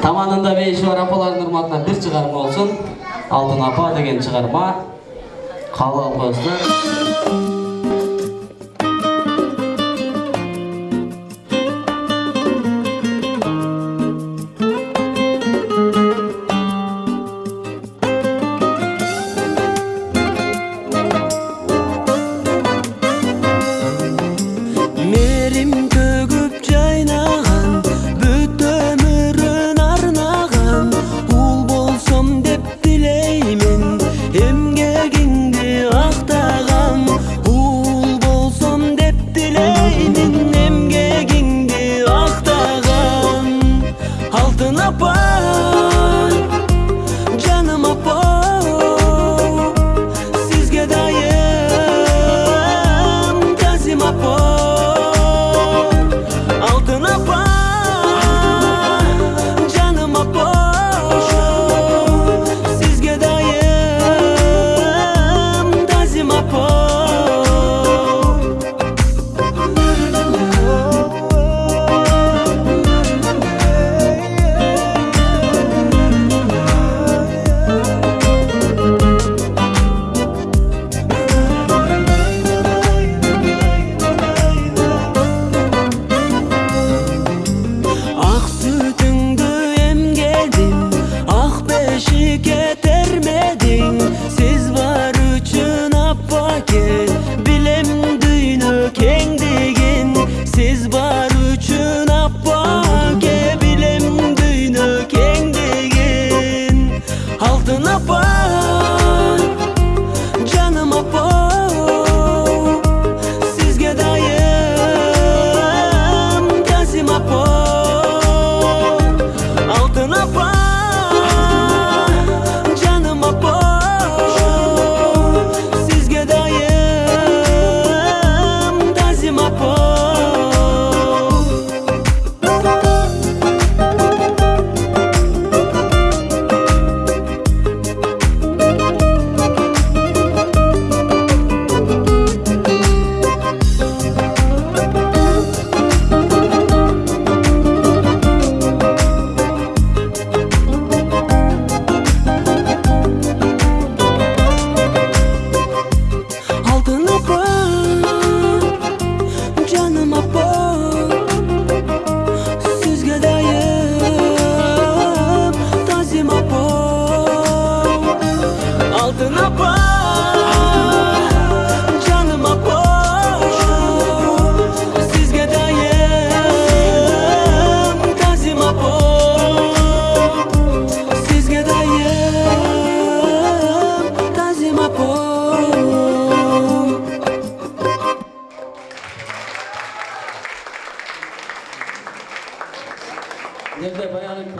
таманында бейші бар апалардың ұрматынан бір шығарма олсын алтын апа деген шығарма. Қалы алып Nerede bayanın